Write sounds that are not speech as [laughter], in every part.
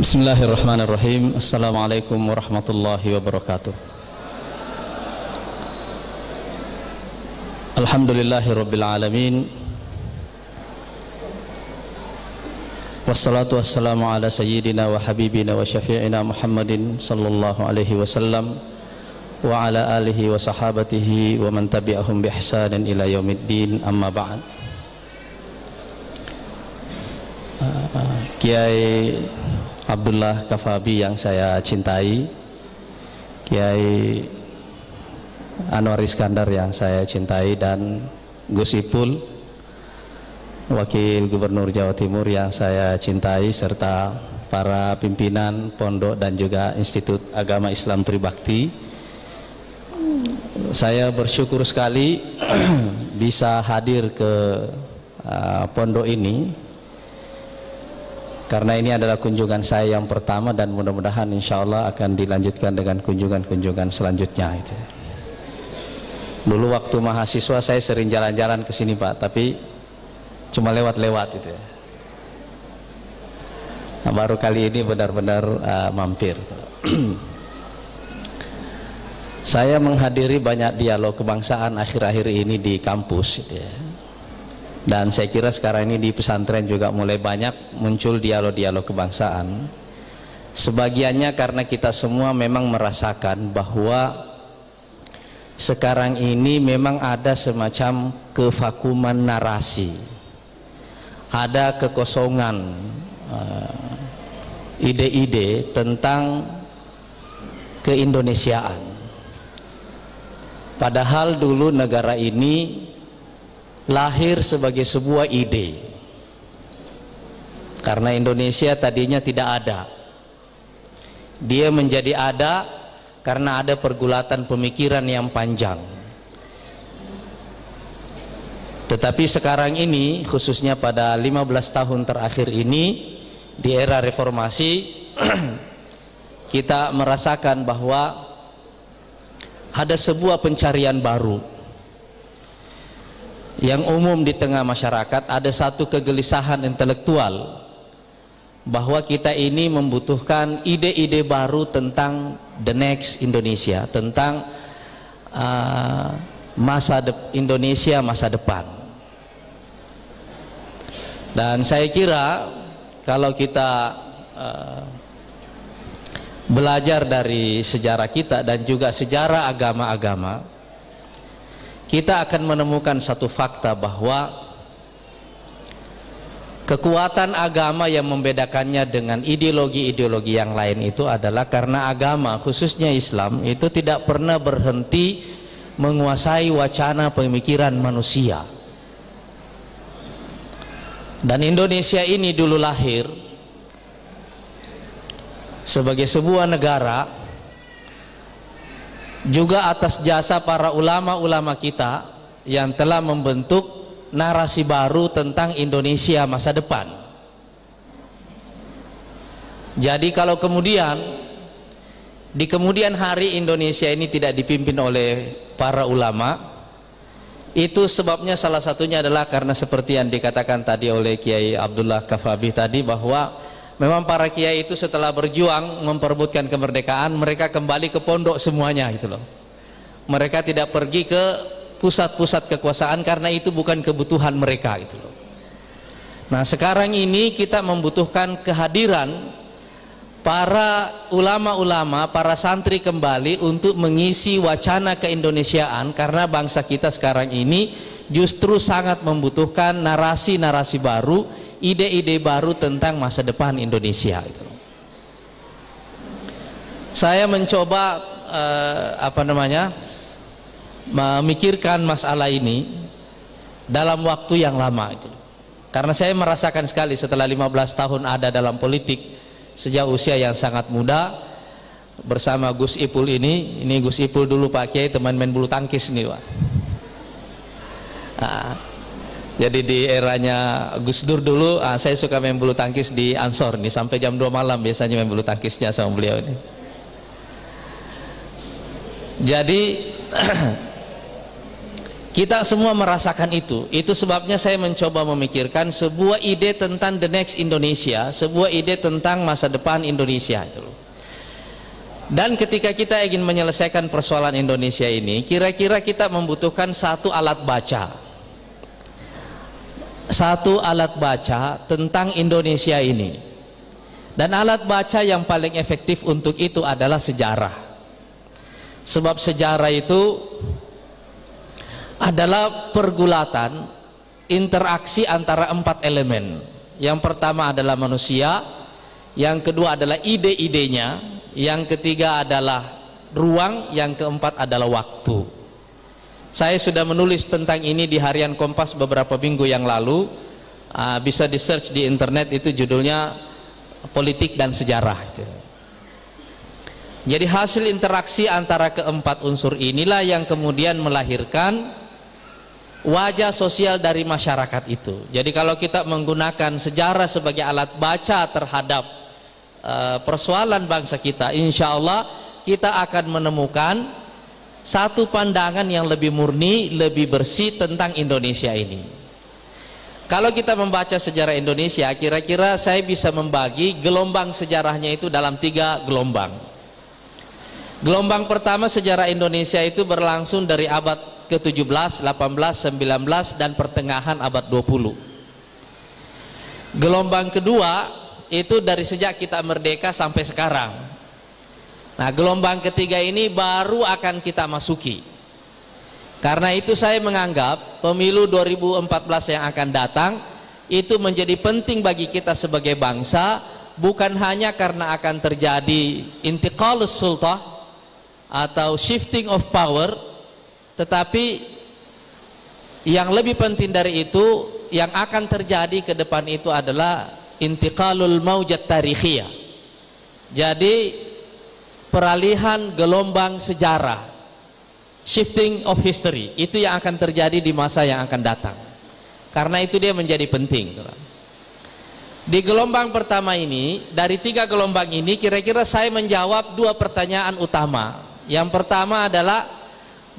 بسم الله الرحمن الرحيم السلام عليكم ورحمة الله وبركاته الحمد لله رب العالمين والصلاة والسلام على سيدنا وحبيبنا وشفيعنا محمد صلى الله عليه وسلم وعلى آله وصحابته ومن تبعهم بإحسان إلى يوم الدين أما بعد Kiai Abdullah Kafabi yang saya cintai Kiai Anwar Iskandar yang saya cintai dan Gus Ipul Wakil Gubernur Jawa Timur yang saya cintai serta para pimpinan pondok dan juga Institut Agama Islam Tribakti. Saya bersyukur sekali [clears throat] bisa hadir ke uh, pondok ini karena ini adalah kunjungan saya yang pertama dan mudah-mudahan insya Allah akan dilanjutkan dengan kunjungan-kunjungan selanjutnya itu. Dulu waktu mahasiswa saya sering jalan-jalan ke sini Pak, tapi cuma lewat-lewat itu. Nah, baru kali ini benar-benar uh, mampir. [clears throat] saya menghadiri banyak dialog kebangsaan akhir-akhir ini di kampus itu ya dan saya kira sekarang ini di pesantren juga mulai banyak muncul dialog-dialog kebangsaan. Sebagiannya karena kita semua memang merasakan bahwa sekarang ini memang ada semacam kevakuman narasi. Ada kekosongan eh, ide-ide uh, tentang keindonesiaan. Padahal dulu negara ini lahir sebagai sebuah ide. Karena Indonesia tadinya tidak ada. Dia menjadi ada karena ada pergulatan pemikiran yang panjang. Tetapi sekarang ini khususnya pada 15 tahun terakhir ini di era reformasi [clears throat] kita merasakan bahwa ada sebuah pencarian baru yang umum di tengah masyarakat ada satu kegelisahan intelektual bahwa kita ini membutuhkan ide-ide baru tentang the next Indonesia tentang uh, masa de Indonesia masa depan. Dan saya kira kalau kita uh, belajar dari sejarah kita dan juga sejarah agama-agama kita akan menemukan satu fakta bahwa kekuatan agama yang membedakannya dengan ideologi-ideologi yang lain itu adalah karena agama khususnya Islam itu tidak pernah berhenti menguasai wacana pemikiran manusia. Dan Indonesia ini dulu lahir sebagai sebuah negara juga atas jasa para ulama-ulama kita yang telah membentuk narasi baru tentang Indonesia masa depan. Jadi kalau kemudian di kemudian hari Indonesia ini tidak dipimpin oleh para ulama itu sebabnya salah satunya adalah karena seperti yang dikatakan tadi oleh Kiai Abdullah Kafabi tadi bahwa memang para kiai itu setelah berjuang memperebutkan kemerdekaan mereka kembali ke pondok semuanya gitu loh. Mereka tidak pergi ke pusat-pusat kekuasaan karena itu bukan kebutuhan mereka gitu loh. Nah sekarang ini kita membutuhkan kehadiran para ulama-ulama, para santri kembali untuk mengisi wacana keindonesiaan karena bangsa kita sekarang ini justru sangat membutuhkan narasi-narasi baru ide-ide baru tentang masa depan Indonesia itu. Saya mencoba uh, apa namanya memikirkan masalah ini dalam waktu yang lama itu. Karena saya merasakan sekali setelah 15 tahun ada dalam politik sejak usia yang sangat muda bersama Gus Ipul ini, ini Gus Ipul dulu Pak Kiai teman main bulu tangkis nih Pak. Nah, jadi di eranya Gus Dur dulu ah, saya suka main bulu tangkis di Ansor nih sampai jam 2 malam biasanya main bulu tangkisnya sama beliau ini jadi [clears throat] kita semua merasakan itu. Itu sebabnya saya mencoba memikirkan sebuah ide tentang the next Indonesia, sebuah ide tentang masa depan Indonesia itu Dan ketika kita ingin menyelesaikan persoalan Indonesia ini, kira-kira kita membutuhkan satu alat baca. Satu alat baca tentang Indonesia ini. Dan alat baca yang paling efektif untuk itu adalah sejarah. Sebab sejarah itu adalah pergulatan interaksi antara empat elemen yang pertama adalah manusia yang kedua adalah ide-idenya yang ketiga adalah ruang yang keempat adalah waktu saya sudah menulis tentang ini di harian Kompas beberapa minggu yang lalu uh, bisa di search di internet itu judulnya politik dan sejarah jadi hasil interaksi antara keempat unsur inilah yang kemudian melahirkan wajah sosial dari masyarakat itu. Jadi kalau kita menggunakan sejarah sebagai alat baca terhadap uh, persoalan bangsa kita, insya Allah kita akan menemukan satu pandangan yang lebih murni, lebih bersih tentang Indonesia ini. Kalau kita membaca sejarah Indonesia, kira-kira saya bisa membagi gelombang sejarahnya itu dalam tiga gelombang. Gelombang pertama sejarah Indonesia itu berlangsung dari abad ke-17, 18, 19 dan pertengahan abad 20. Gelombang kedua itu dari sejak kita merdeka sampai sekarang. Nah, gelombang ketiga ini baru akan kita masuki. Karena itu saya menganggap pemilu 2014 yang akan datang itu menjadi penting bagi kita sebagai bangsa bukan hanya karena akan terjadi intiqalus sultah atau shifting of power tetapi yang lebih penting dari itu yang akan terjadi ke depan itu adalah intiqalul maujat tarikhiyah. Jadi peralihan gelombang sejarah shifting of history itu yang akan terjadi di masa yang akan datang. Karena itu dia menjadi penting. Di gelombang pertama ini, dari tiga gelombang ini kira-kira saya menjawab dua pertanyaan utama. Yang pertama adalah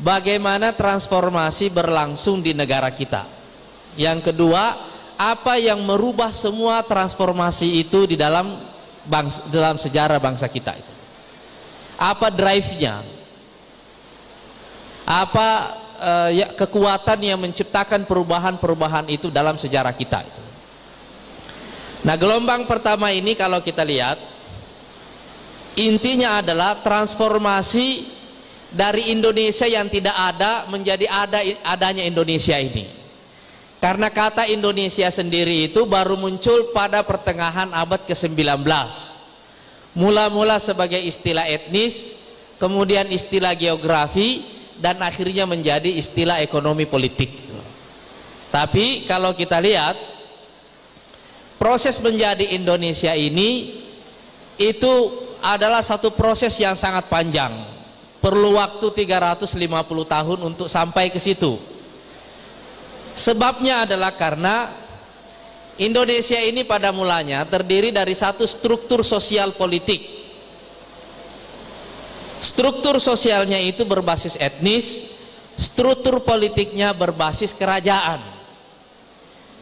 bagaimana transformasi berlangsung di negara kita. Yang kedua, apa yang merubah semua transformasi itu di dalam bangsa, dalam sejarah bangsa kita itu. Apa drive-nya? Apa uh, ya, kekuatan yang menciptakan perubahan-perubahan itu dalam sejarah kita itu. Nah, gelombang pertama ini kalau kita lihat intinya adalah transformasi dari Indonesia yang tidak ada menjadi ada adanya Indonesia ini karena kata Indonesia sendiri itu baru muncul pada pertengahan abad ke-19 mula-mula sebagai istilah etnis kemudian istilah geografi dan akhirnya menjadi istilah ekonomi politik. Tapi kalau kita lihat proses menjadi Indonesia ini itu adalah satu proses yang sangat panjang. Perlu waktu 350 tahun untuk sampai ke situ. Sebabnya adalah karena Indonesia ini pada mulanya terdiri dari satu struktur sosial politik. Struktur sosialnya itu berbasis etnis struktur politiknya berbasis kerajaan.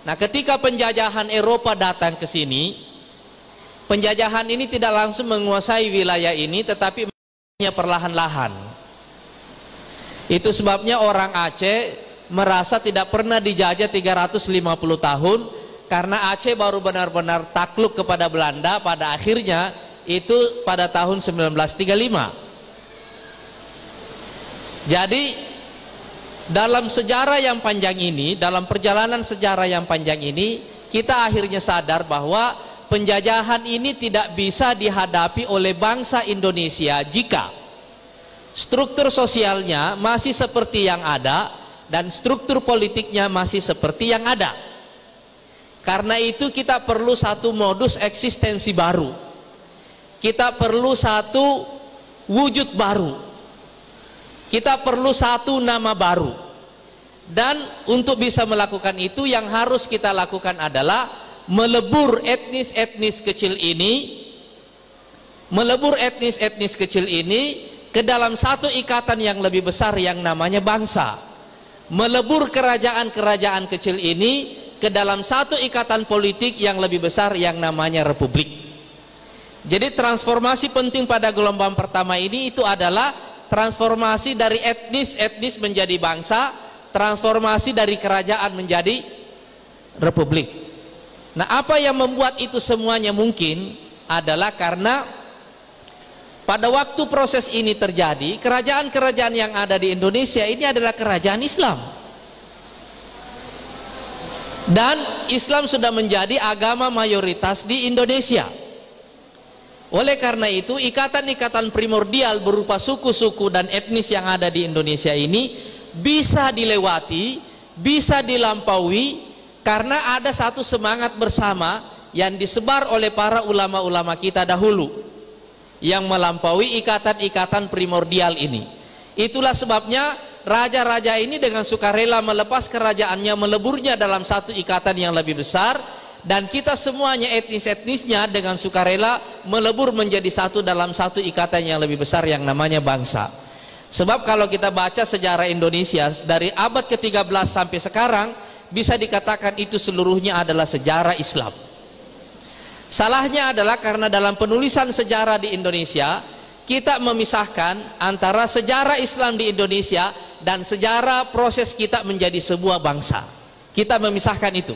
Nah ketika penjajahan Eropa datang ke sini penjajahan ini tidak langsung menguasai wilayah ini tetapi perlahan-lahan. Itu sebabnya orang Aceh merasa tidak pernah dijajah 350 tahun karena Aceh baru benar-benar takluk kepada Belanda pada akhirnya itu pada tahun 1935 jadi dalam sejarah yang panjang ini dalam perjalanan sejarah yang panjang ini kita akhirnya sadar bahwa penjajahan ini tidak bisa dihadapi oleh bangsa Indonesia jika struktur sosialnya masih seperti yang ada dan struktur politiknya masih seperti yang ada karena itu kita perlu satu modus eksistensi baru. Kita perlu satu wujud baru. Kita perlu satu nama baru. Dan untuk bisa melakukan itu yang harus kita lakukan adalah melebur etnis-etnis kecil ini melebur etnis-etnis kecil ini ke dalam satu ikatan yang lebih besar yang namanya bangsa. Melebur kerajaan-kerajaan kecil ini ke dalam satu ikatan politik yang lebih besar yang namanya republik. Jadi transformasi penting pada gelombang pertama ini itu adalah transformasi dari etnis-etnis menjadi bangsa, transformasi dari kerajaan menjadi republik. Nah, apa yang membuat itu semuanya mungkin adalah karena pada waktu proses ini terjadi, kerajaan-kerajaan yang ada di Indonesia ini adalah kerajaan Islam dan Islam sudah menjadi agama mayoritas di Indonesia. Oleh karena itu ikatan-ikatan primordial berupa suku-suku dan etnis yang ada di Indonesia ini bisa dilewati bisa dilampaui karena ada satu semangat bersama yang disebar oleh para ulama-ulama kita dahulu yang melampaui ikatan-ikatan primordial ini. Itulah sebabnya raja-raja ini dengan sukarela melepas kerajaannya meleburnya dalam satu ikatan yang lebih besar. Dan kita semuanya etnis-etnisnya dengan sukarela melebur menjadi satu dalam satu ikatan yang lebih besar yang namanya bangsa. Sebab kalau kita baca sejarah Indonesia dari abad ke-13 sampai sekarang bisa dikatakan itu seluruhnya adalah sejarah Islam. Salahnya adalah karena dalam penulisan sejarah di Indonesia kita memisahkan antara sejarah Islam di Indonesia dan sejarah proses kita menjadi sebuah bangsa. Kita memisahkan itu.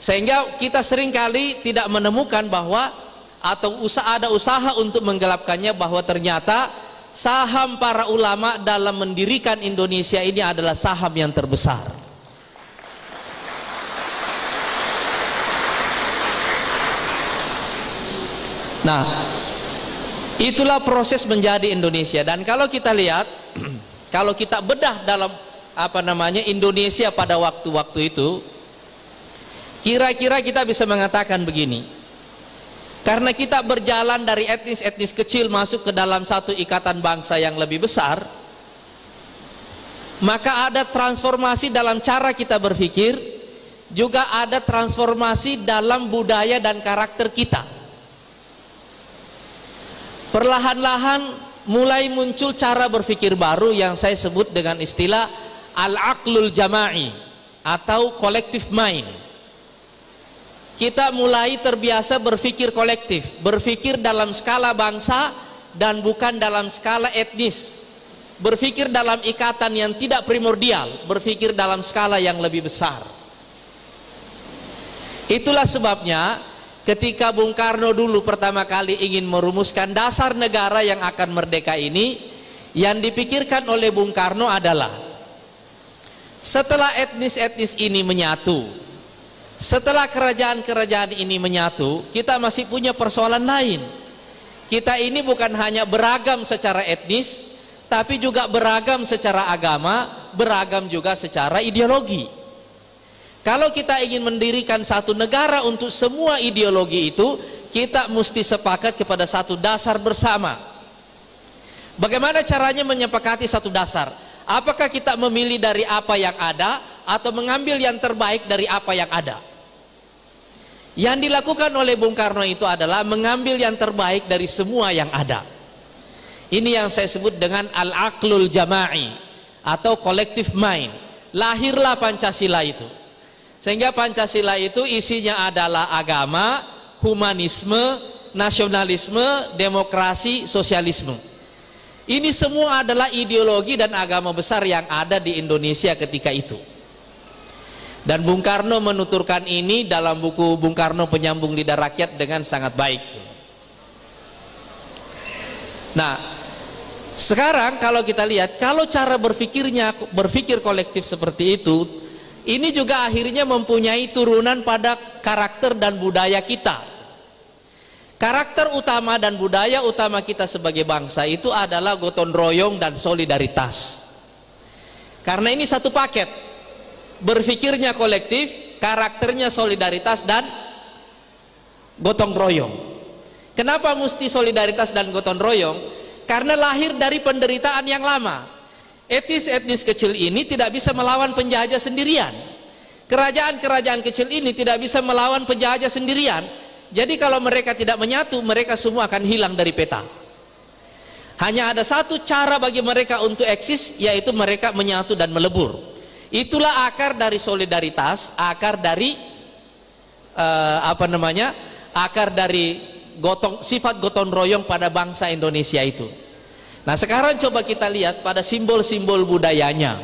Sehingga kita sering kali tidak menemukan bahwa atau usaha ada usaha untuk menggelapkannya bahwa ternyata saham para ulama dalam mendirikan Indonesia ini adalah saham yang terbesar. Nah itulah proses menjadi Indonesia. Dan kalau kita lihat [clears throat] kalau kita bedah dalam apa namanya Indonesia pada waktu-waktu itu kira-kira kita bisa mengatakan begini. Karena kita berjalan dari etnis-etnis kecil masuk ke dalam satu ikatan bangsa yang lebih besar maka ada transformasi dalam cara kita berpikir juga ada transformasi dalam budaya dan karakter kita perlahan-lahan mulai muncul cara berpikir baru yang saya sebut dengan istilah al-aqlul jama'i atau collective mind kita mulai terbiasa berpikir kolektif berpikir dalam skala bangsa dan bukan dalam skala etnis. Berpikir dalam ikatan yang tidak primordial berpikir dalam skala yang lebih besar. Itulah sebabnya ketika Bung Karno dulu pertama kali ingin merumuskan dasar negara yang akan merdeka ini yang dipikirkan oleh Bung Karno adalah setelah etnis-etnis ini menyatu setelah kerajaan-kerajaan ini menyatu kita masih punya persoalan lain. Kita ini bukan hanya beragam secara etnis tapi juga beragam secara agama beragam juga secara ideologi kalau kita ingin mendirikan satu negara untuk semua ideologi itu, kita mesti sepakat kepada satu dasar bersama. Bagaimana caranya menyepakati satu dasar? Apakah kita memilih dari apa yang ada atau mengambil yang terbaik dari apa yang ada? Yang dilakukan oleh Bung Karno itu adalah mengambil yang terbaik dari semua yang ada. Ini yang saya sebut dengan al-aqlul jama'i atau collective mind. Lahirlah Pancasila itu. Sehingga Pancasila itu isinya adalah agama, humanisme, nasionalisme, demokrasi, sosialisme. Ini semua adalah ideologi dan agama besar yang ada di Indonesia ketika itu. Dan Bung Karno menuturkan ini dalam buku Bung Karno Penyambung Lidah Rakyat dengan sangat baik. Nah, sekarang kalau kita lihat, kalau cara berpikirnya berpikir kolektif seperti itu, ini juga akhirnya mempunyai turunan pada karakter dan budaya kita. Karakter utama dan budaya utama kita sebagai bangsa itu adalah gotong royong dan solidaritas. Karena ini satu paket. Berpikirnya kolektif karakternya solidaritas dan gotong royong. Kenapa mesti solidaritas dan gotong royong? Karena lahir dari penderitaan yang lama etnis-etnis kecil ini tidak bisa melawan penjajah sendirian. Kerajaan-kerajaan kecil ini tidak bisa melawan penjajah sendirian. Jadi kalau mereka tidak menyatu mereka semua akan hilang dari peta. Hanya ada satu cara bagi mereka untuk eksis yaitu mereka menyatu dan melebur. Itulah akar dari solidaritas akar dari uh, apa namanya akar dari gotong sifat gotong royong pada bangsa Indonesia itu nah sekarang coba kita lihat pada simbol-simbol budayanya.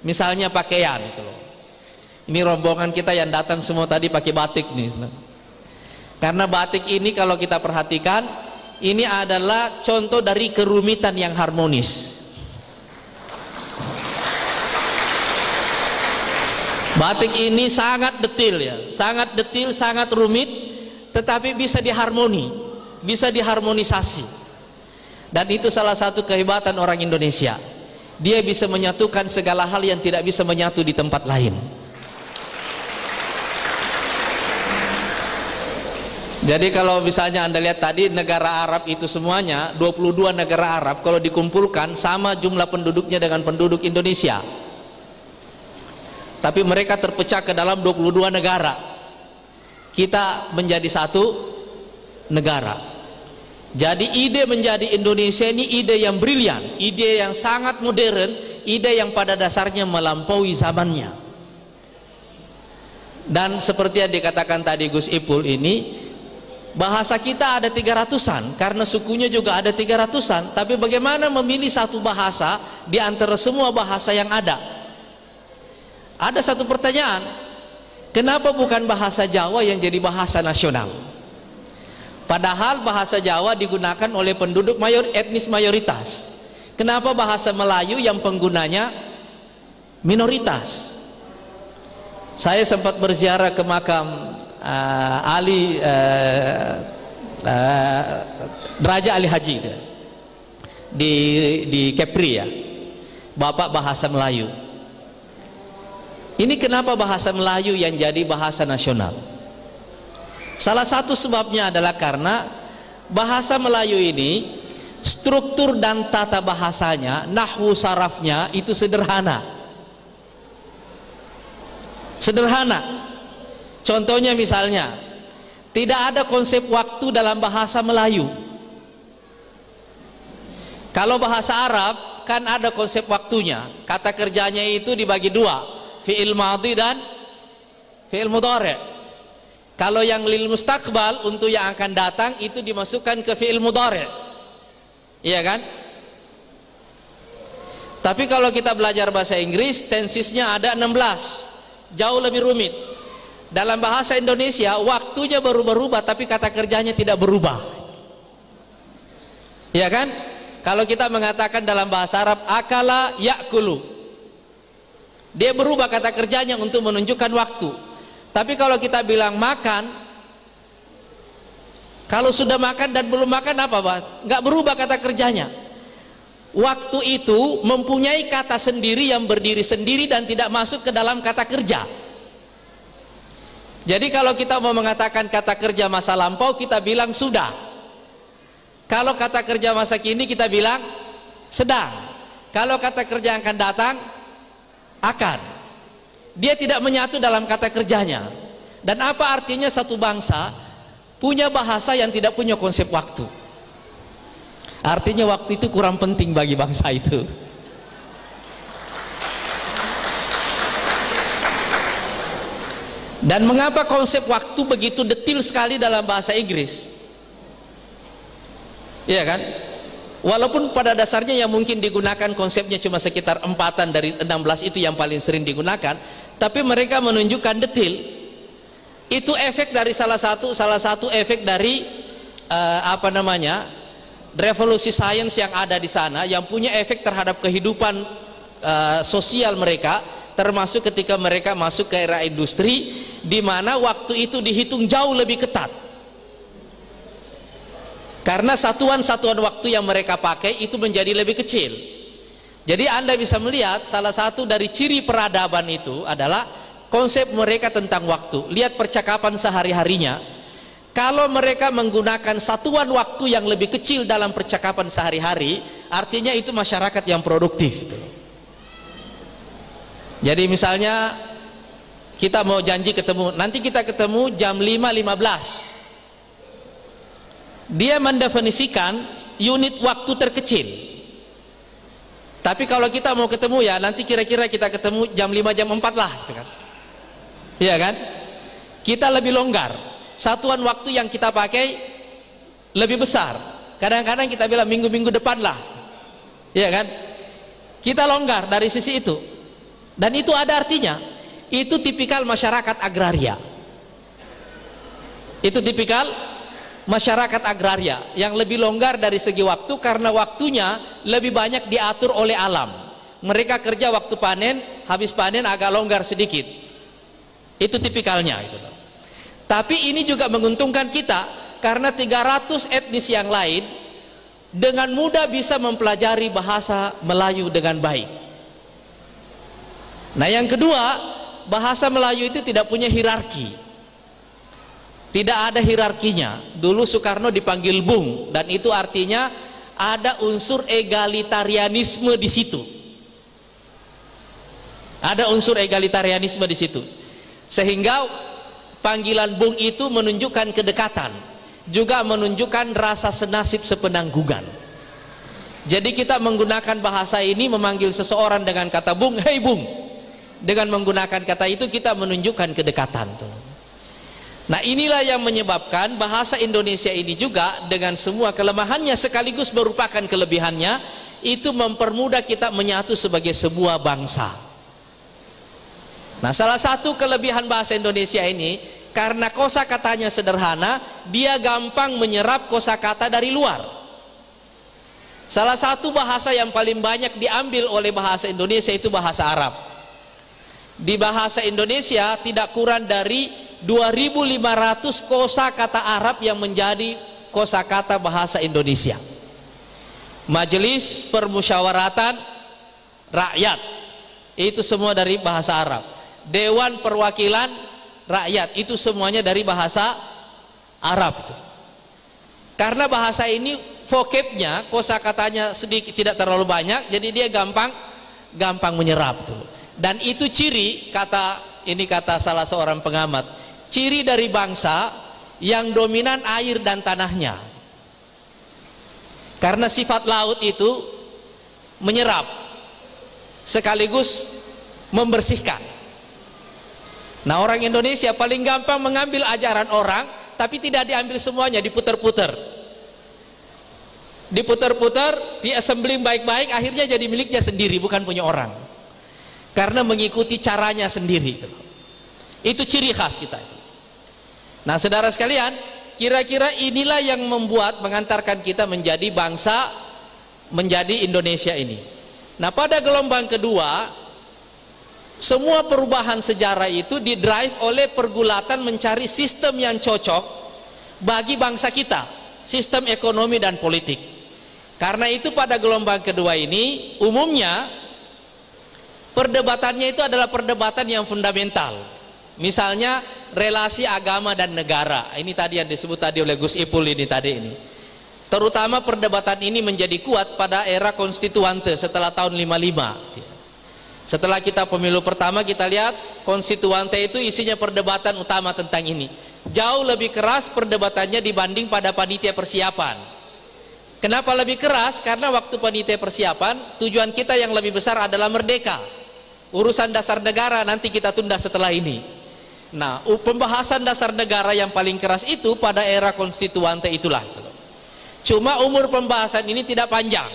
Misalnya pakaian itu loh. Ini rombongan kita yang datang semua tadi pakai batik nih. Karena batik ini kalau kita perhatikan ini adalah contoh dari kerumitan yang harmonis. Batik ini sangat detil ya, sangat detil, sangat rumit, tetapi bisa diharmoni, bisa diharmonisasi. Dan itu salah satu kehebatan orang Indonesia. Dia bisa menyatukan segala hal yang tidak bisa menyatu di tempat lain. Jadi kalau misalnya Anda lihat tadi negara Arab itu semuanya 22 negara Arab kalau dikumpulkan sama jumlah penduduknya dengan penduduk Indonesia tapi mereka terpecah ke dalam 22 negara kita menjadi satu negara jadi ide menjadi Indonesia ini ide yang brilian ide yang sangat modern ide yang pada dasarnya melampaui zamannya. Dan seperti yang dikatakan tadi Gus Ipul ini bahasa kita ada 300an karena sukunya juga ada 300an tapi bagaimana memilih satu bahasa di antara semua bahasa yang ada? Ada satu pertanyaan kenapa bukan bahasa Jawa yang jadi bahasa nasional padahal bahasa Jawa digunakan oleh penduduk mayor etnis mayoritas. Kenapa bahasa Melayu yang penggunanya minoritas? Saya sempat berziarah ke makam uh, Ali uh, uh, Raja Ali Haji itu, di di Kepri ya. Bapak bahasa Melayu. Ini kenapa bahasa Melayu yang jadi bahasa nasional? Salah satu sebabnya adalah karena bahasa Melayu ini struktur dan tata bahasanya, nahwu sarafnya itu sederhana. Sederhana. Contohnya misalnya, tidak ada konsep waktu dalam bahasa Melayu. Kalau bahasa Arab kan ada konsep waktunya. Kata kerjanya itu dibagi dua fi'il madhi dan fi'il mudhari kalau yang lil mustaqbal untuk yang akan datang itu dimasukkan ke fi'il mudhari. Iya kan? Tapi kalau kita belajar bahasa Inggris tensisnya ada 16 jauh lebih rumit. Dalam bahasa Indonesia waktunya berubah-ubah tapi kata kerjanya tidak berubah. Iya kan? Kalau kita mengatakan dalam bahasa Arab akala yakulu. Dia berubah kata kerjanya untuk menunjukkan waktu tapi kalau kita bilang makan kalau sudah makan dan belum makan apa Pak? nggak berubah kata kerjanya. Waktu itu mempunyai kata sendiri yang berdiri sendiri dan tidak masuk ke dalam kata kerja. Jadi kalau kita mau mengatakan kata kerja masa lampau kita bilang sudah. Kalau kata kerja masa kini kita bilang sedang. Kalau kata kerja yang akan datang akan dia tidak menyatu dalam kata kerjanya. Dan apa artinya satu bangsa punya bahasa yang tidak punya konsep waktu? Artinya waktu itu kurang penting bagi bangsa itu. Dan mengapa konsep waktu begitu detil sekali dalam bahasa Inggris? Iya kan walaupun pada dasarnya yang mungkin digunakan konsepnya cuma sekitar empatan dari 16 itu yang paling sering digunakan tapi mereka menunjukkan detil itu efek dari salah satu salah satu efek dari uh, apa namanya revolusi sains yang ada di sana yang punya efek terhadap kehidupan uh, sosial mereka termasuk ketika mereka masuk ke era industri di mana waktu itu dihitung jauh lebih ketat karena satuan-satuan waktu yang mereka pakai itu menjadi lebih kecil. Jadi anda bisa melihat salah satu dari ciri peradaban itu adalah konsep mereka tentang waktu. Lihat percakapan sehari-harinya. Kalau mereka menggunakan satuan waktu yang lebih kecil dalam percakapan sehari-hari artinya itu masyarakat yang produktif. Jadi misalnya kita mau janji ketemu nanti kita ketemu jam 5.15 dia mendefinisikan unit waktu terkecil. Tapi kalau kita mau ketemu ya nanti kira-kira kita ketemu jam 5 jam 4 lah gitu kan. Iya kan? Kita lebih longgar. Satuan waktu yang kita pakai lebih besar. Kadang-kadang kita bilang minggu-minggu depan lah. Iya kan? Kita longgar dari sisi itu. Dan itu ada artinya. Itu tipikal masyarakat agraria. Itu tipikal masyarakat agraria yang lebih longgar dari segi waktu karena waktunya lebih banyak diatur oleh alam. Mereka kerja waktu panen habis panen agak longgar sedikit. Itu tipikalnya itu. Tapi ini juga menguntungkan kita karena 300 etnis yang lain dengan mudah bisa mempelajari bahasa Melayu dengan baik. Nah yang kedua bahasa Melayu itu tidak punya hierarki tidak ada hierarkinya. Dulu Soekarno dipanggil Bung dan itu artinya ada unsur egalitarianisme di situ. Ada unsur egalitarianisme di situ. Sehingga panggilan Bung itu menunjukkan kedekatan, juga menunjukkan rasa senasib sepenanggungan. Jadi kita menggunakan bahasa ini memanggil seseorang dengan kata Bung, "Hei Bung." Dengan menggunakan kata itu kita menunjukkan kedekatan tuh. Nah inilah yang menyebabkan bahasa Indonesia ini juga dengan semua kelemahannya sekaligus merupakan kelebihannya itu mempermudah kita menyatu sebagai sebuah bangsa. Nah salah satu kelebihan bahasa Indonesia ini karena kosa katanya sederhana dia gampang menyerap kosa kata dari luar. Salah satu bahasa yang paling banyak diambil oleh bahasa Indonesia itu bahasa Arab. Di bahasa Indonesia tidak kurang dari 2500 kosa kata Arab yang menjadi kosa kata bahasa Indonesia. Majelis permusyawaratan rakyat. Itu semua dari bahasa Arab. Dewan perwakilan rakyat. Itu semuanya dari bahasa Arab karena bahasa ini vocabnya kosa katanya sedikit tidak terlalu banyak jadi dia gampang gampang menyerap tuh. Dan itu ciri kata ini kata salah seorang pengamat ciri dari bangsa yang dominan air dan tanahnya. Karena sifat laut itu menyerap sekaligus membersihkan. Nah orang Indonesia paling gampang mengambil ajaran orang tapi tidak diambil semuanya diputer-puter. Diputer-puter diassembling baik-baik akhirnya jadi miliknya sendiri bukan punya orang. Karena mengikuti caranya sendiri itu. Itu ciri khas kita itu Nah saudara sekalian kira-kira inilah yang membuat mengantarkan kita menjadi bangsa menjadi Indonesia ini. Nah pada gelombang kedua semua perubahan sejarah itu didrive oleh pergulatan mencari sistem yang cocok bagi bangsa kita sistem ekonomi dan politik. Karena itu pada gelombang kedua ini umumnya perdebatannya itu adalah perdebatan yang fundamental misalnya relasi agama dan negara. Ini tadi yang disebut tadi oleh Gus Ipul ini tadi ini. Terutama perdebatan ini menjadi kuat pada era konstituante setelah tahun 55 setelah kita pemilu pertama kita lihat konstituante itu isinya perdebatan utama tentang ini. Jauh lebih keras perdebatannya dibanding pada panitia persiapan. Kenapa lebih keras? Karena waktu panitia persiapan tujuan kita yang lebih besar adalah merdeka. Urusan dasar negara nanti kita tunda setelah ini Nah, pembahasan dasar negara yang paling keras itu pada era konstituante itulah itu. Cuma umur pembahasan ini tidak panjang.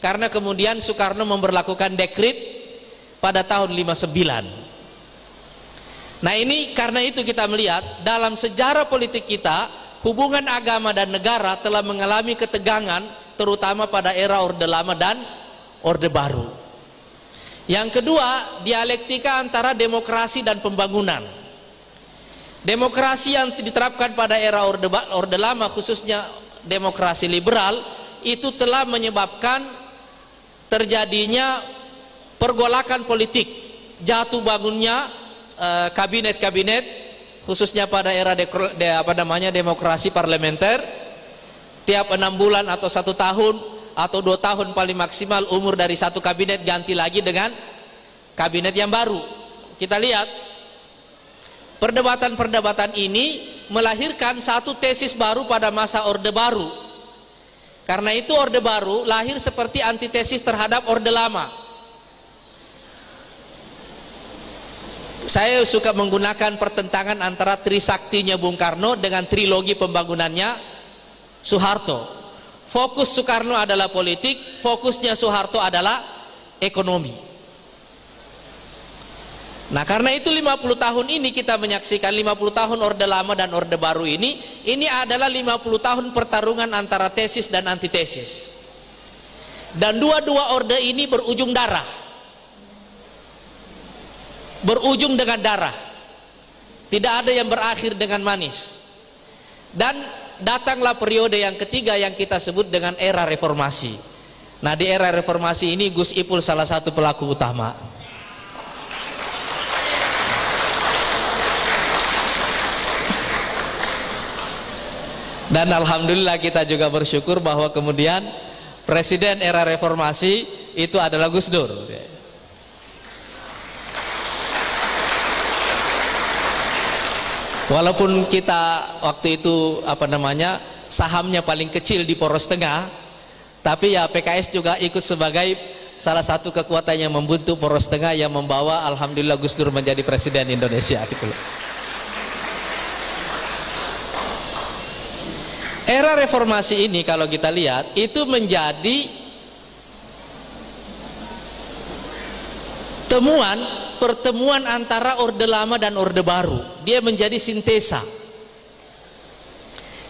Karena kemudian Soekarno memperlakukan dekrit pada tahun 59. Nah, ini karena itu kita melihat dalam sejarah politik kita, hubungan agama dan negara telah mengalami ketegangan terutama pada era Orde Lama dan Orde Baru. Yang kedua, dialektika antara demokrasi dan pembangunan. Demokrasi yang diterapkan pada era Orde, Orde Lama khususnya demokrasi liberal itu telah menyebabkan terjadinya pergolakan politik, jatuh bangunnya eh, kabinet-kabinet uh, khususnya pada era de, de, apa namanya demokrasi parlementer. Tiap enam bulan atau satu tahun atau dua tahun paling maksimal umur dari satu kabinet ganti lagi dengan kabinet yang baru. Kita lihat Perdebatan-perdebatan ini melahirkan satu tesis baru pada masa Orde Baru. Karena itu Orde Baru lahir seperti antitesis terhadap Orde Lama. Saya suka menggunakan pertentangan antara trisaktinya Bung Karno dengan trilogi pembangunannya Soeharto. Fokus Soekarno adalah politik, fokusnya Soeharto adalah ekonomi. Nah karena itu 50 tahun ini kita menyaksikan 50 tahun Orde Lama dan Orde Baru ini Ini adalah 50 tahun pertarungan antara tesis dan antitesis. Dan dua-dua orde ini berujung darah. Berujung dengan darah. Tidak ada yang berakhir dengan manis. Dan datanglah periode yang ketiga yang kita sebut dengan era reformasi. Nah di era reformasi ini Gus Ipul salah satu pelaku utama dan alhamdulillah kita juga bersyukur bahwa kemudian presiden era reformasi itu adalah Gus Dur. Walaupun kita waktu itu apa namanya sahamnya paling kecil di poros tengah tapi ya PKS juga ikut sebagai salah satu kekuatan yang membentuk poros tengah yang membawa alhamdulillah Gus Dur menjadi presiden Indonesia gitu loh Era reformasi ini kalau kita lihat itu menjadi temuan pertemuan antara orde lama dan orde baru. Dia menjadi sintesa.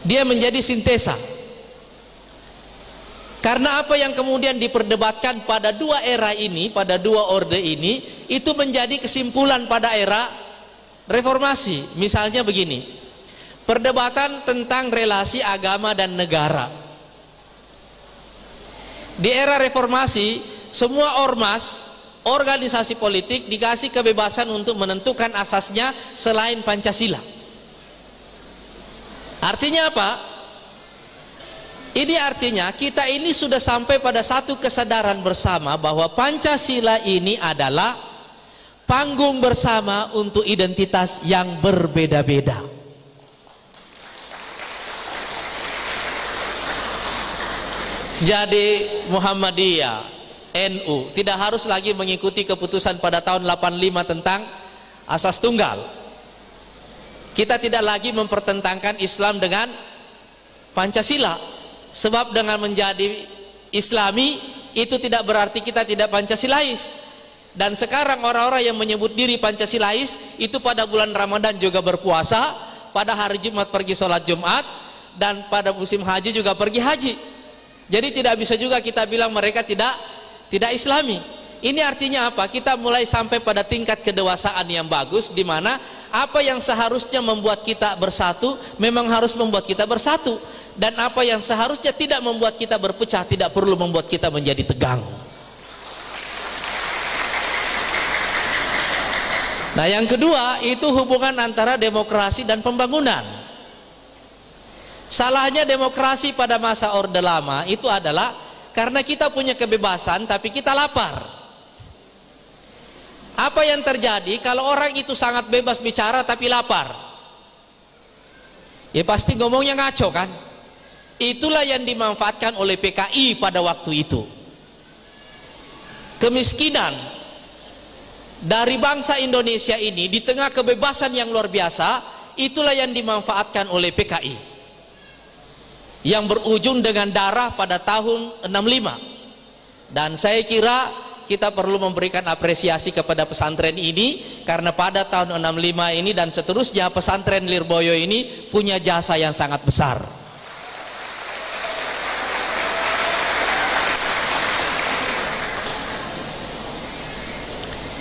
Dia menjadi sintesa. Karena apa yang kemudian diperdebatkan pada dua era ini, pada dua orde ini, itu menjadi kesimpulan pada era reformasi. Misalnya begini, Perdebatan tentang relasi agama dan negara. Di era reformasi, semua ormas, organisasi politik dikasih kebebasan untuk menentukan asasnya selain Pancasila. Artinya apa? Ini artinya kita ini sudah sampai pada satu kesadaran bersama bahwa Pancasila ini adalah panggung bersama untuk identitas yang berbeda-beda. Jadi Muhammadiyah NU tidak harus lagi mengikuti keputusan pada tahun 85 tentang asas tunggal. Kita tidak lagi mempertentangkan Islam dengan Pancasila. Sebab dengan menjadi Islami itu tidak berarti kita tidak Pancasilais. Dan sekarang orang-orang yang menyebut diri Pancasilais itu pada bulan Ramadan juga berpuasa pada hari Jumat pergi sholat Jumat dan pada musim haji juga pergi haji jadi tidak bisa juga kita bilang mereka tidak tidak islami. Ini artinya apa? Kita mulai sampai pada tingkat kedewasaan yang bagus di mana apa yang seharusnya membuat kita bersatu memang harus membuat kita bersatu dan apa yang seharusnya tidak membuat kita berpecah tidak perlu membuat kita menjadi tegang. Nah, yang kedua itu hubungan antara demokrasi dan pembangunan. Salahnya demokrasi pada masa Orde Lama itu adalah karena kita punya kebebasan tapi kita lapar. Apa yang terjadi kalau orang itu sangat bebas bicara tapi lapar? Ya pasti ngomongnya ngaco kan? Itulah yang dimanfaatkan oleh PKI pada waktu itu. Kemiskinan dari bangsa Indonesia ini di tengah kebebasan yang luar biasa, itulah yang dimanfaatkan oleh PKI yang berujung dengan darah pada tahun 65 dan saya kira kita perlu memberikan apresiasi kepada pesantren ini karena pada tahun 65 ini dan seterusnya pesantren Lirboyo ini punya jasa yang sangat besar.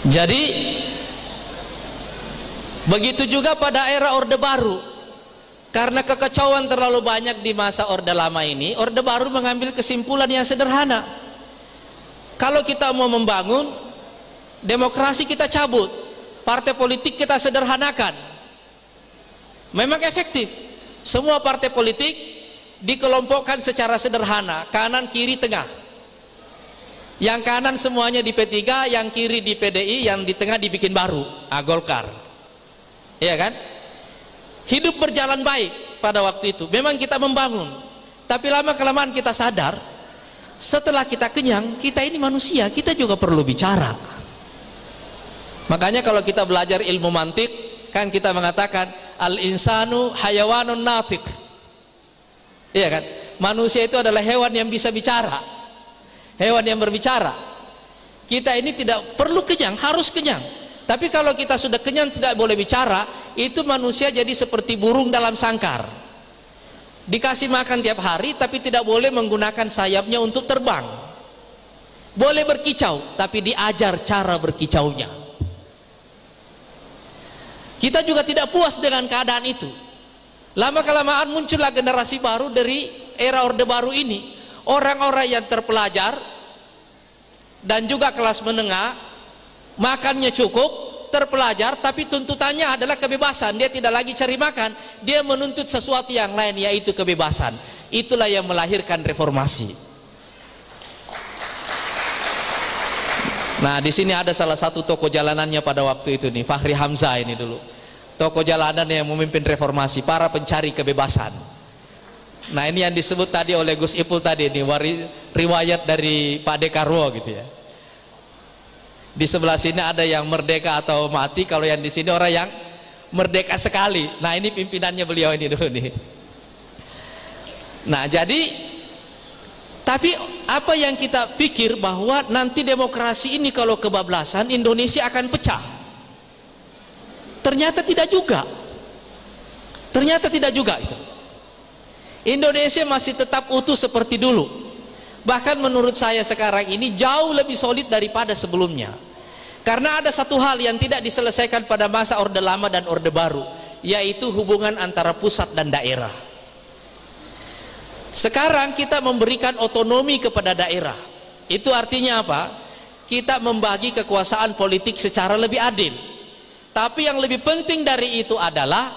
Jadi begitu juga pada era Orde Baru karena kekacauan terlalu banyak di masa Orde Lama ini, Orde Baru mengambil kesimpulan yang sederhana. Kalau kita mau membangun, demokrasi kita cabut, partai politik kita sederhanakan. Memang efektif. Semua partai politik dikelompokkan secara sederhana, kanan, kiri, tengah. Yang kanan semuanya di P3, yang kiri di PDI, yang di tengah dibikin baru, ah, Golkar. Iya kan? Hidup berjalan baik pada waktu itu. Memang kita membangun. Tapi lama kelamaan kita sadar setelah kita kenyang kita ini manusia kita juga perlu bicara. Makanya kalau kita belajar ilmu mantik kan kita mengatakan al insanu hayawanun natik iya kan? Manusia itu adalah hewan yang bisa bicara. Hewan yang berbicara. Kita ini tidak perlu kenyang harus kenyang tapi kalau kita sudah kenyang tidak boleh bicara itu manusia jadi seperti burung dalam sangkar dikasih makan tiap hari tapi tidak boleh menggunakan sayapnya untuk terbang boleh berkicau tapi diajar cara berkicaunya kita juga tidak puas dengan keadaan itu. Lama kelamaan muncullah generasi baru dari era Orde Baru ini. Orang-orang yang terpelajar dan juga kelas menengah, makannya cukup, terpelajar, tapi tuntutannya adalah kebebasan. Dia tidak lagi cari makan, dia menuntut sesuatu yang lain yaitu kebebasan. Itulah yang melahirkan reformasi. Nah, di sini ada salah satu toko jalanannya pada waktu itu nih, Fahri Hamzah ini dulu tokoh jalanan yang memimpin reformasi para pencari kebebasan nah ini yang disebut tadi oleh Gus Ipul tadi ini riwayat dari Pak Dekarwo gitu ya di sebelah sini ada yang merdeka atau mati. Kalau yang di sini orang yang merdeka sekali. Nah ini pimpinannya beliau ini dulu nih. Nah jadi tapi apa yang kita pikir bahwa nanti demokrasi ini kalau kebablasan Indonesia akan pecah? Ternyata tidak juga. Ternyata tidak juga itu. Indonesia masih tetap utuh seperti dulu. Bahkan menurut saya sekarang ini jauh lebih solid daripada sebelumnya karena ada satu hal yang tidak diselesaikan pada masa orde lama dan orde baru yaitu hubungan antara pusat dan daerah. Sekarang kita memberikan otonomi kepada daerah. Itu artinya apa? Kita membagi kekuasaan politik secara lebih adil. Tapi yang lebih penting dari itu adalah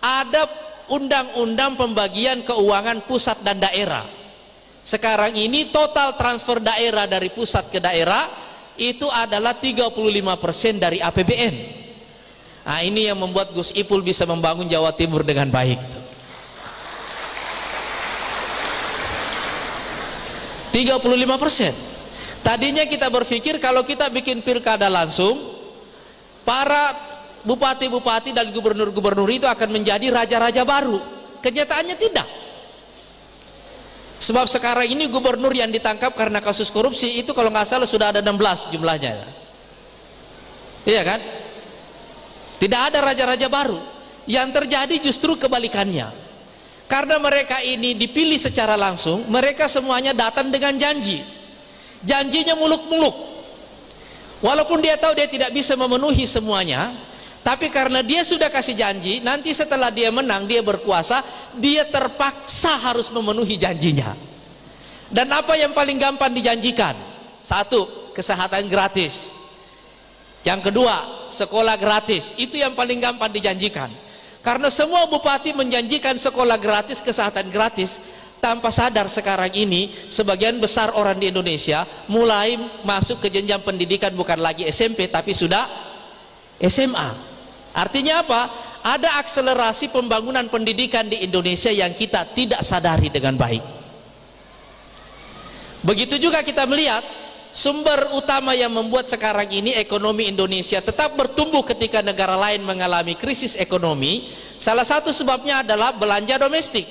ada undang-undang pembagian keuangan pusat dan daerah. Sekarang ini total transfer daerah dari pusat ke daerah itu adalah 35% dari APBN. Nah, ini yang membuat Gus Ipul bisa membangun Jawa Timur dengan baik. 35%. Tadinya kita berpikir kalau kita bikin pilkada langsung para bupati-bupati dan gubernur-gubernur itu akan menjadi raja-raja baru kenyataannya tidak sebab sekarang ini gubernur yang ditangkap karena kasus korupsi itu kalau nggak salah sudah ada 16 jumlahnya iya kan? Tidak ada raja-raja baru. Yang terjadi justru kebalikannya. Karena mereka ini dipilih secara langsung mereka semuanya datang dengan janji. Janjinya muluk-muluk. Walaupun dia tahu dia tidak bisa memenuhi semuanya, tapi karena dia sudah kasih janji, nanti setelah dia menang, dia berkuasa, dia terpaksa harus memenuhi janjinya. Dan apa yang paling gampang dijanjikan? Satu, kesehatan gratis. Yang kedua, sekolah gratis. Itu yang paling gampang dijanjikan. Karena semua bupati menjanjikan sekolah gratis, kesehatan gratis, tanpa sadar sekarang ini sebagian besar orang di Indonesia mulai masuk ke jenjang pendidikan bukan lagi SMP tapi sudah SMA artinya apa? ada akselerasi pembangunan pendidikan di Indonesia yang kita tidak sadari dengan baik begitu juga kita melihat sumber utama yang membuat sekarang ini ekonomi Indonesia tetap bertumbuh ketika negara lain mengalami krisis ekonomi salah satu sebabnya adalah belanja domestik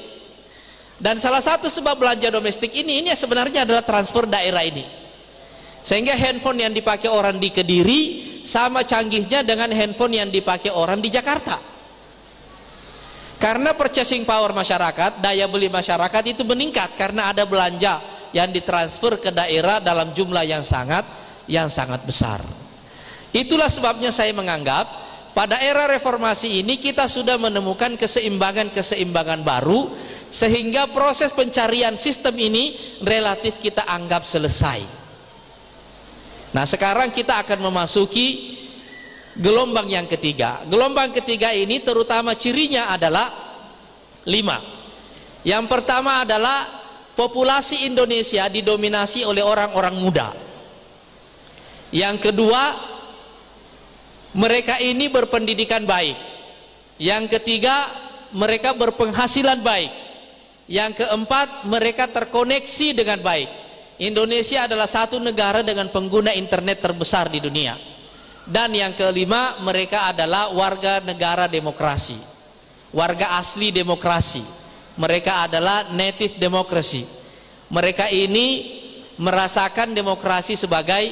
dan salah satu sebab belanja domestik ini ini sebenarnya adalah transfer daerah ini. Sehingga handphone yang dipakai orang di Kediri sama canggihnya dengan handphone yang dipakai orang di Jakarta. Karena purchasing power masyarakat, daya beli masyarakat itu meningkat karena ada belanja yang ditransfer ke daerah dalam jumlah yang sangat yang sangat besar. Itulah sebabnya saya menganggap pada era reformasi ini kita sudah menemukan keseimbangan-keseimbangan baru sehingga proses pencarian sistem ini relatif kita anggap selesai nah sekarang kita akan memasuki gelombang yang ketiga gelombang ketiga ini terutama cirinya adalah lima yang pertama adalah populasi Indonesia didominasi oleh orang-orang muda yang kedua mereka ini berpendidikan baik yang ketiga mereka berpenghasilan baik. Yang keempat, mereka terkoneksi dengan baik. Indonesia adalah satu negara dengan pengguna internet terbesar di dunia. Dan yang kelima, mereka adalah warga negara demokrasi. Warga asli demokrasi. Mereka adalah native demokrasi. Mereka ini merasakan demokrasi sebagai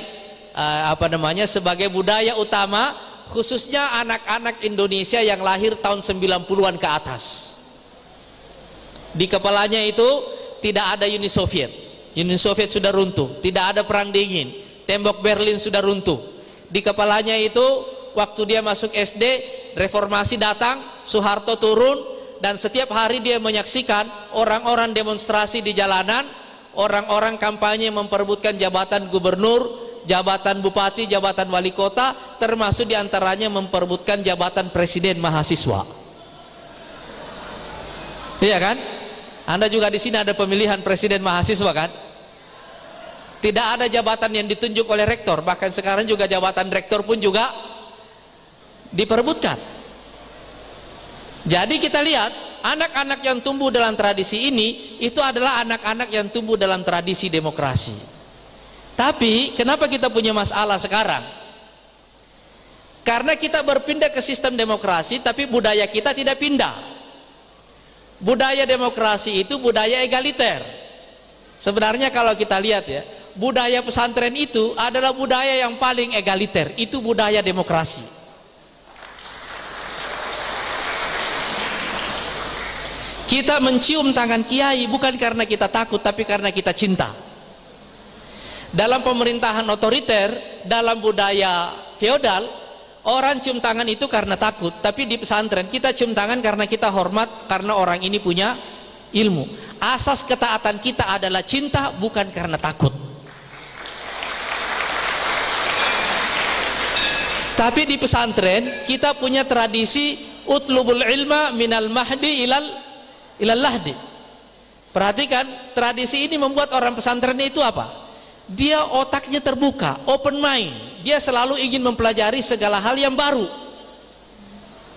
uh, apa namanya? sebagai budaya utama khususnya anak-anak Indonesia yang lahir tahun 90-an ke atas di kepalanya itu tidak ada Uni Soviet Uni Soviet sudah runtuh tidak ada perang dingin tembok Berlin sudah runtuh di kepalanya itu waktu dia masuk SD reformasi datang Soeharto turun dan setiap hari dia menyaksikan orang-orang demonstrasi di jalanan orang-orang kampanye memperebutkan jabatan gubernur jabatan bupati, jabatan wali kota, termasuk di antaranya memperebutkan jabatan presiden mahasiswa. Iya kan? Anda juga di sini ada pemilihan presiden mahasiswa kan? Tidak ada jabatan yang ditunjuk oleh rektor, bahkan sekarang juga jabatan rektor pun juga diperebutkan. Jadi kita lihat anak-anak yang tumbuh dalam tradisi ini itu adalah anak-anak yang tumbuh dalam tradisi demokrasi. Tapi kenapa kita punya masalah sekarang? Karena kita berpindah ke sistem demokrasi tapi budaya kita tidak pindah. Budaya demokrasi itu budaya egaliter. Sebenarnya kalau kita lihat ya, budaya pesantren itu adalah budaya yang paling egaliter, itu budaya demokrasi. Kita mencium tangan kiai bukan karena kita takut tapi karena kita cinta dalam pemerintahan otoriter dalam budaya feodal orang cium tangan itu karena takut tapi di pesantren kita cium tangan karena kita hormat karena orang ini punya ilmu. Asas ketaatan kita adalah cinta bukan karena takut. Tapi di pesantren kita punya tradisi utlubul ilma minal mahdi ilal ilal lahdi. Perhatikan tradisi ini membuat orang pesantren itu apa? Dia otaknya terbuka, open mind. Dia selalu ingin mempelajari segala hal yang baru.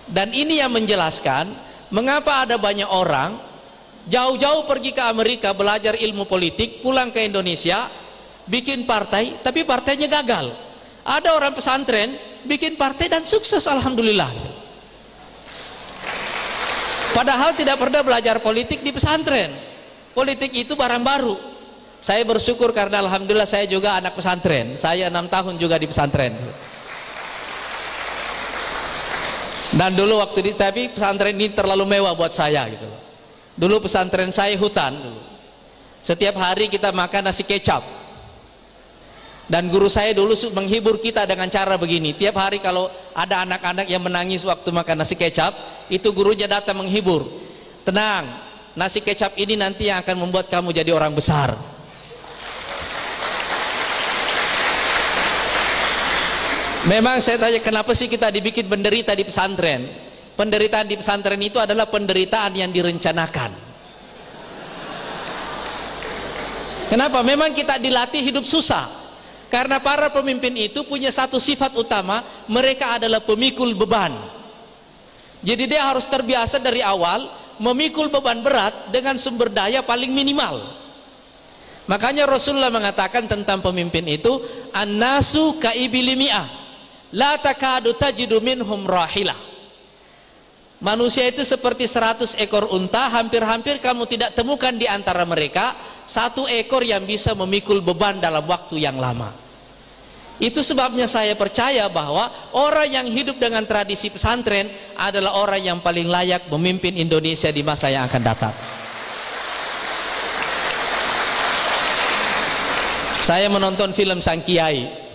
Dan ini yang menjelaskan mengapa ada banyak orang jauh-jauh pergi ke Amerika belajar ilmu politik, pulang ke Indonesia, bikin partai, tapi partainya gagal. Ada orang pesantren bikin partai dan sukses alhamdulillah. Padahal tidak pernah belajar politik di pesantren. Politik itu barang baru saya bersyukur karena Alhamdulillah saya juga anak pesantren. Saya enam tahun juga di pesantren. Dan dulu waktu di tapi pesantren ini terlalu mewah buat saya gitu. Dulu pesantren saya hutan. Setiap hari kita makan nasi kecap. Dan guru saya dulu menghibur kita dengan cara begini. Tiap hari kalau ada anak-anak yang menangis waktu makan nasi kecap itu gurunya datang menghibur. Tenang nasi kecap ini nanti yang akan membuat kamu jadi orang besar Memang saya tanya kenapa sih kita dibikin penderita di pesantren? Penderitaan di pesantren itu adalah penderitaan yang direncanakan. Kenapa? Memang kita dilatih hidup susah. Karena para pemimpin itu punya satu sifat utama, mereka adalah pemikul beban. Jadi dia harus terbiasa dari awal memikul beban berat dengan sumber daya paling minimal. Makanya Rasulullah mengatakan tentang pemimpin itu, an-nasu kaibilimi'ah la takadu tajidu minhum rahilah. Manusia itu seperti seratus ekor unta hampir-hampir kamu tidak temukan di antara mereka satu ekor yang bisa memikul beban dalam waktu yang lama. Itu sebabnya saya percaya bahwa orang yang hidup dengan tradisi pesantren adalah orang yang paling layak memimpin Indonesia di masa yang akan datang. Saya menonton film Sang Kiai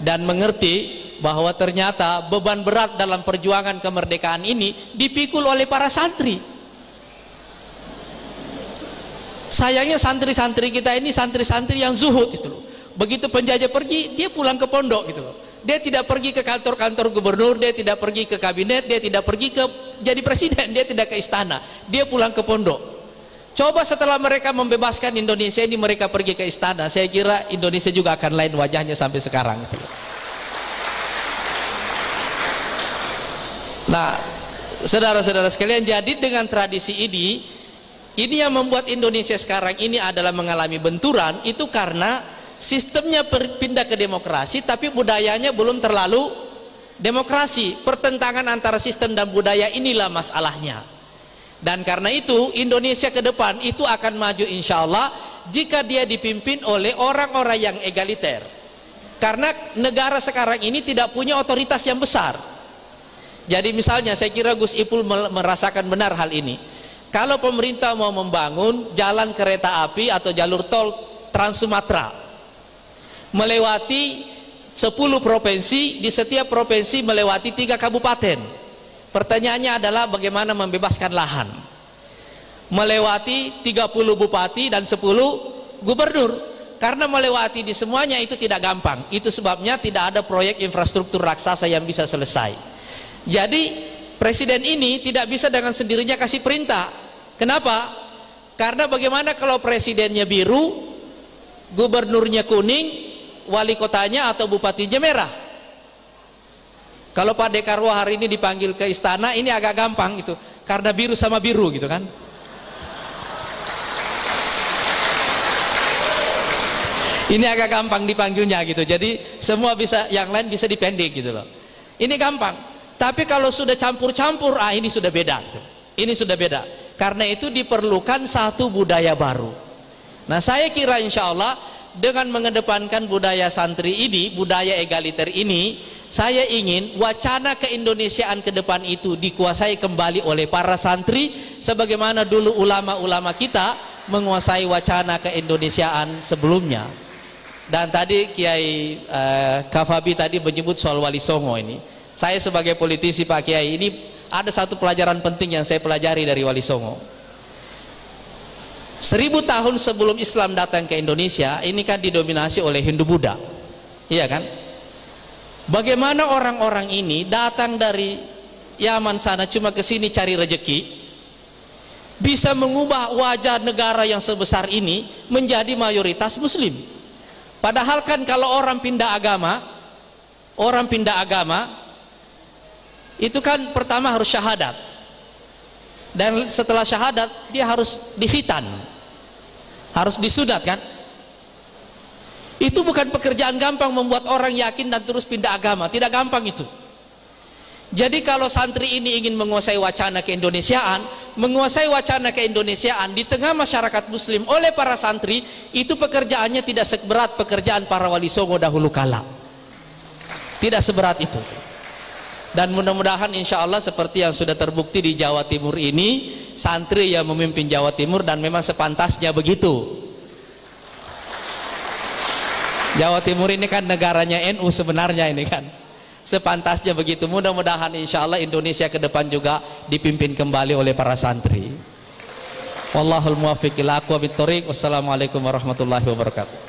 dan mengerti bahwa ternyata beban berat dalam perjuangan kemerdekaan ini dipikul oleh para santri. Sayangnya santri-santri kita ini santri-santri yang zuhud gitu loh. Begitu penjajah pergi dia pulang ke pondok gitu loh. Dia tidak pergi ke kantor-kantor gubernur dia tidak pergi ke kabinet dia tidak pergi ke jadi presiden dia tidak ke istana. Dia pulang ke pondok coba setelah mereka membebaskan Indonesia ini mereka pergi ke istana. Saya kira Indonesia juga akan lain wajahnya sampai sekarang. Nah, saudara-saudara sekalian jadi dengan tradisi ini ini yang membuat Indonesia sekarang ini adalah mengalami benturan itu karena sistemnya berpindah ke demokrasi tapi budayanya belum terlalu demokrasi. Pertentangan antara sistem dan budaya inilah masalahnya dan karena itu Indonesia ke depan itu akan maju insya Allah jika dia dipimpin oleh orang-orang yang egaliter karena negara sekarang ini tidak punya otoritas yang besar jadi misalnya saya kira Gus Ipul merasakan benar hal ini. Kalau pemerintah mau membangun jalan kereta api atau jalur tol Trans Sumatera melewati 10 provinsi, di setiap provinsi melewati tiga kabupaten. Pertanyaannya adalah bagaimana membebaskan lahan. Melewati 30 bupati dan 10 gubernur. Karena melewati di semuanya itu tidak gampang. Itu sebabnya tidak ada proyek infrastruktur raksasa yang bisa selesai. Jadi presiden ini tidak bisa dengan sendirinya kasih perintah. Kenapa? Karena bagaimana kalau presidennya biru, gubernurnya kuning, wali kotanya atau bupatinya merah? Kalau Pak Dekarwo hari ini dipanggil ke istana, ini agak gampang itu. Karena biru sama biru gitu kan. Ini agak gampang dipanggilnya gitu. Jadi semua bisa yang lain bisa dipendek gitu loh. Ini gampang. Tapi kalau sudah campur-campur, ah ini sudah beda. Gitu. Ini sudah beda. Karena itu diperlukan satu budaya baru. Nah saya kira insya Allah dengan mengedepankan budaya santri ini, budaya egaliter ini, saya ingin wacana keindonesiaan ke depan itu dikuasai kembali oleh para santri sebagaimana dulu ulama-ulama kita menguasai wacana keindonesiaan sebelumnya. Dan tadi Kiai uh, Kafabi tadi menyebut soal Wali Songo ini saya sebagai politisi Pak Kiai ini ada satu pelajaran penting yang saya pelajari dari Wali Songo seribu tahun sebelum Islam datang ke Indonesia ini kan didominasi oleh Hindu Buddha? Iya kan? Bagaimana orang-orang ini datang dari Yaman sana cuma ke sini cari rejeki bisa mengubah wajah negara yang sebesar ini menjadi mayoritas muslim. Padahal kan kalau orang pindah agama orang pindah agama itu kan pertama harus syahadat dan setelah syahadat dia harus dihitan. Harus disudat kan? Itu bukan pekerjaan gampang membuat orang yakin dan terus pindah agama. Tidak gampang itu. Jadi kalau santri ini ingin menguasai wacana keindonesiaan menguasai wacana keindonesiaan di tengah masyarakat muslim oleh para santri itu pekerjaannya tidak seberat pekerjaan para wali songo dahulu kala. Tidak seberat itu dan mudah-mudahan insya Allah seperti yang sudah terbukti di Jawa Timur ini santri yang memimpin Jawa Timur dan memang sepantasnya begitu. Jawa Timur ini kan negaranya NU sebenarnya ini kan. Sepantasnya begitu. Mudah-mudahan insya Allah Indonesia ke depan juga dipimpin kembali oleh para santri. Wallahul muwafiq ila Wassalamualaikum warahmatullahi wabarakatuh